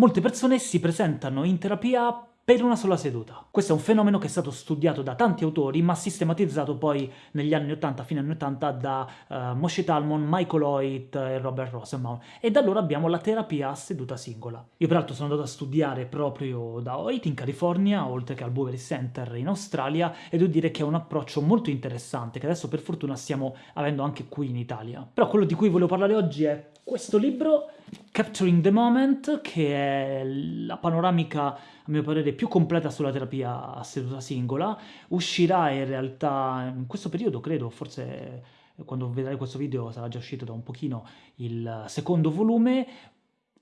Molte persone si presentano in terapia per una sola seduta. Questo è un fenomeno che è stato studiato da tanti autori, ma sistematizzato poi negli anni 80, fine anni 80, da uh, Moshe Talmon, Michael Hoyt e Robert Rosenbaum. E da allora abbiamo la terapia a seduta singola. Io peraltro sono andato a studiare proprio da Hoyt in California, oltre che al Boveri Center in Australia, e devo dire che è un approccio molto interessante, che adesso per fortuna stiamo avendo anche qui in Italia. Però quello di cui volevo parlare oggi è questo libro, Capturing the Moment, che è la panoramica, a mio parere, più completa sulla terapia a seduta singola, uscirà in realtà in questo periodo, credo, forse quando vedrai questo video sarà già uscito da un pochino il secondo volume,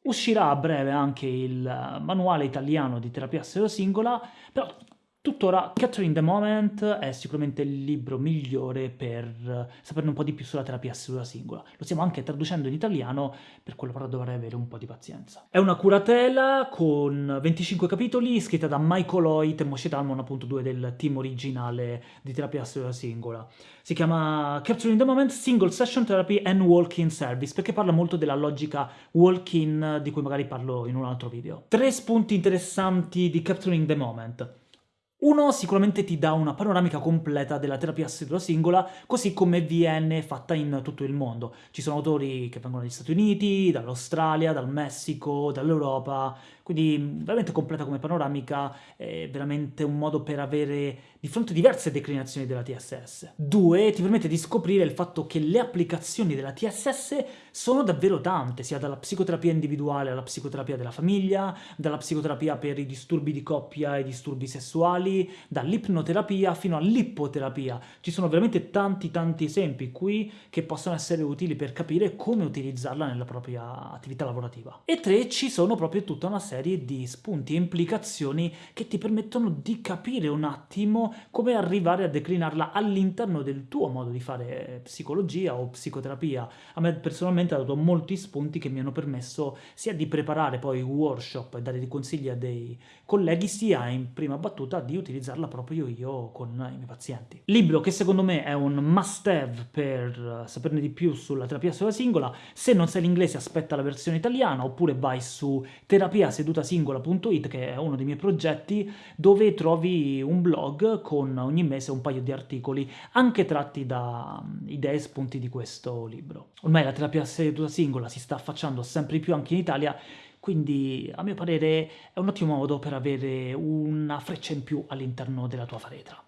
Uscirà a breve anche il manuale italiano di terapia a seduta singola, però Tuttora Catherine the Moment è sicuramente il libro migliore per saperne un po' di più sulla terapia seduta singola. Lo stiamo anche traducendo in italiano, per quello però dovrei avere un po' di pazienza. È una curatela con 25 capitoli, scritta da Michael Hoyt e Moshe Talmon, appunto due del team originale di terapia seduta singola. Si chiama Capturing the Moment Single Session Therapy and Walk-in Service, perché parla molto della logica walk-in di cui magari parlo in un altro video. Tre spunti interessanti di Capturing the Moment. Uno sicuramente ti dà una panoramica completa della terapia a seduta singola, così come viene fatta in tutto il mondo. Ci sono autori che vengono dagli Stati Uniti, dall'Australia, dal Messico, dall'Europa, quindi veramente completa come panoramica, è veramente un modo per avere di fronte diverse declinazioni della TSS. Due, ti permette di scoprire il fatto che le applicazioni della TSS sono davvero tante, sia dalla psicoterapia individuale alla psicoterapia della famiglia, dalla psicoterapia per i disturbi di coppia e disturbi sessuali, dall'ipnoterapia fino all'ippoterapia. Ci sono veramente tanti tanti esempi qui che possono essere utili per capire come utilizzarla nella propria attività lavorativa. E tre, ci sono proprio tutta una serie di spunti e implicazioni che ti permettono di capire un attimo come arrivare a declinarla all'interno del tuo modo di fare psicologia o psicoterapia. A me personalmente ha dato molti spunti che mi hanno permesso sia di preparare poi workshop e dare dei consigli a dei colleghi, sia in prima battuta di utilizzarla proprio io con i miei pazienti. Libro che secondo me è un must-have per saperne di più sulla terapia sulla singola, se non sai l'inglese aspetta la versione italiana, oppure vai su terapia seduta sedutasingola.it, che è uno dei miei progetti, dove trovi un blog con ogni mese un paio di articoli, anche tratti da mm, idee e spunti di questo libro. Ormai la terapia seduta singola si sta affacciando sempre di più anche in Italia, quindi a mio parere è un ottimo modo per avere una freccia in più all'interno della tua faretra.